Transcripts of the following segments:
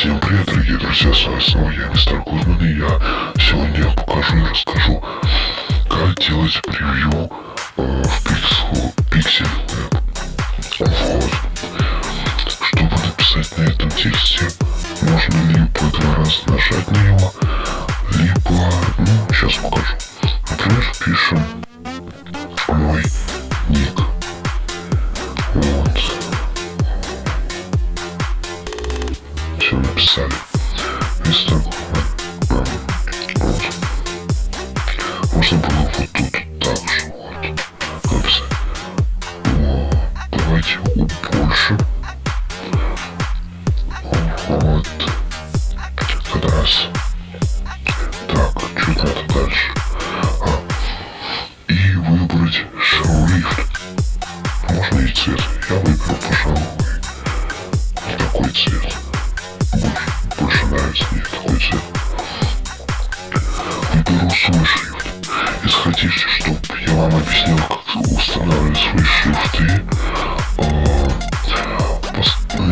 Всем привет, дорогие друзья, с вами снова я, мистер Гудман, и я сегодня покажу и расскажу, как делать превью э, в Pixel, Pixel Вот. Чтобы написать на этом тексте, можно либо два раза нажать на него, либо, ну, сейчас покажу. Например, пишем мой ник. Вот. Все написали. Вместо вот. Можно было вот тут так же вот написать. Вот. Давайте больше. Вот. Это раз.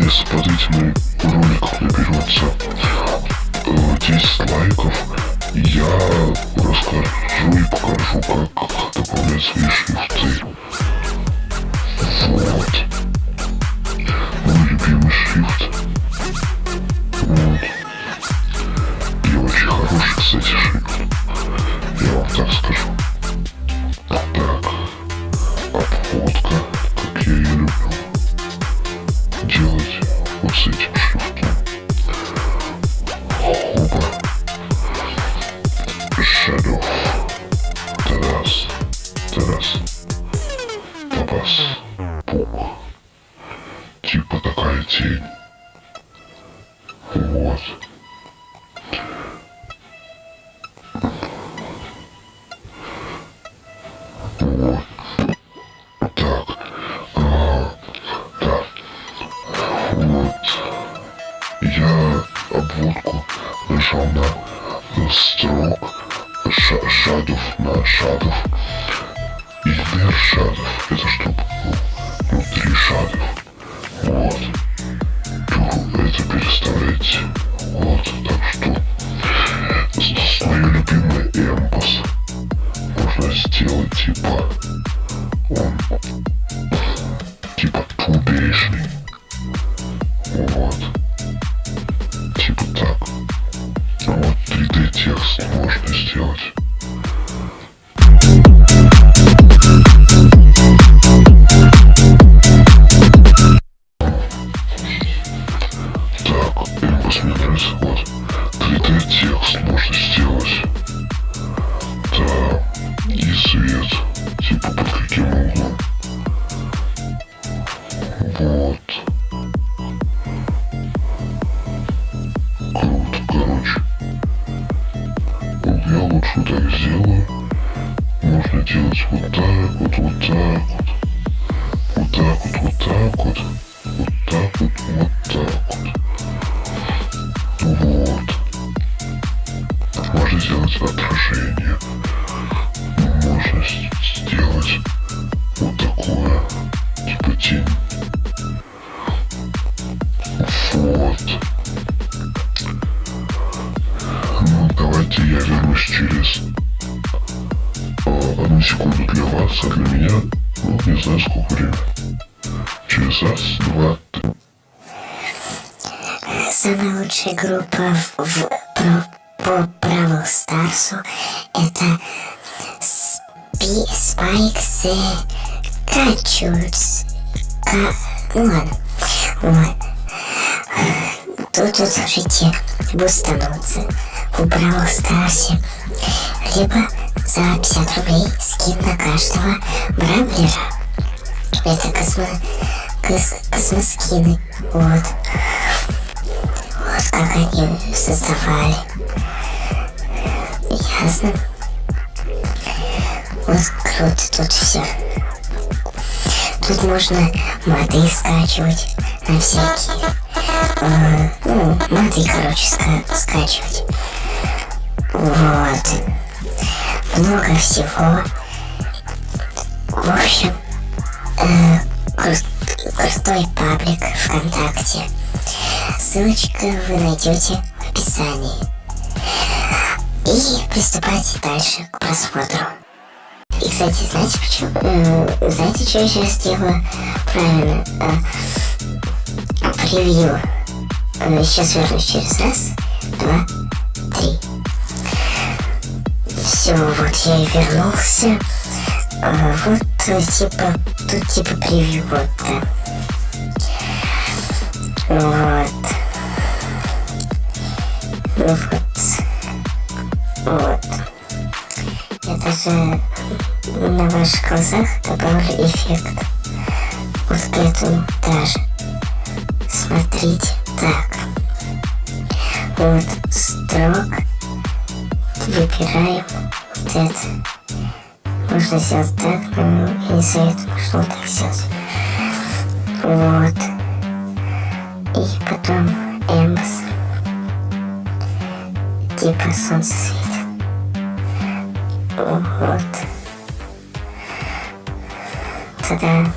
Если роликом наберется э, 10 лайков, я расскажу и покажу, как добавлять свои шрифты. Вот. Типа такая тень. Вот. обводку нажал на строк шадов на шадов и вверх шадов это секунду для вас, а для меня, ну, не знаю сколько времени. Через раз, два, три. Самая лучшая группа в, в, про, по Бравл Старсу это The Качурс. Ка... Ну ладно. Вот. Тут вот можете бустануться в Бравл Старсе, либо за 50 рублей скин на каждого бравлера. Это космо... Кос... космоскины. Вот. Вот как они создавали. Ясно. Вот круто тут все. Тут можно моды скачивать на всякие. Э, ну, моды, короче, ска скачивать. Вот. Много всего. В общем, э, кру крутой паблик ВКонтакте. Ссылочку вы найдете в описании. И приступайте дальше к просмотру. И, кстати, знаете почему? Э, знаете, что я сейчас делаю? Правильно. Э, превью. Э, сейчас вернусь через раз, два, три. Все, вот я и вернулся. А, вот э, типа, тут типа превью, вот, да. Вот. Ну вот. Вот. Я даже на ваших глазах добавлю эффект. Вот к этому даже. Смотрите, так. Вот, строк. Выбираем вот это. Можно сделать так, но я не советую, вот так сделать. Вот и потом Эмбс. Типа солнце светит. Вот. Тогда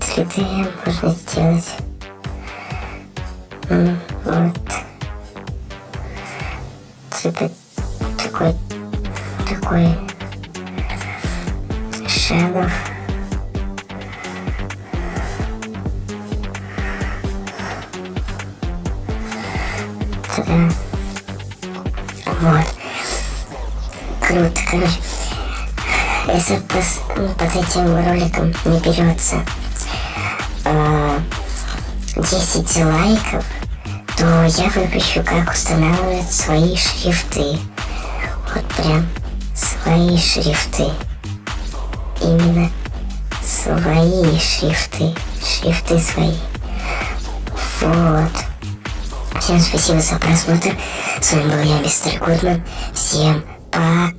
3D можно сделать. Вот. Типа такой, такой шагов. Вот. Круто, короче. Если под, под этим роликом не берется э, 10 лайков, то я выпущу, как устанавливать свои шрифты. Вот прям свои шрифты. Именно свои шрифты. Шрифты свои. Вот. Всем спасибо за просмотр. С вами был я, мистер Гудман. Всем пока.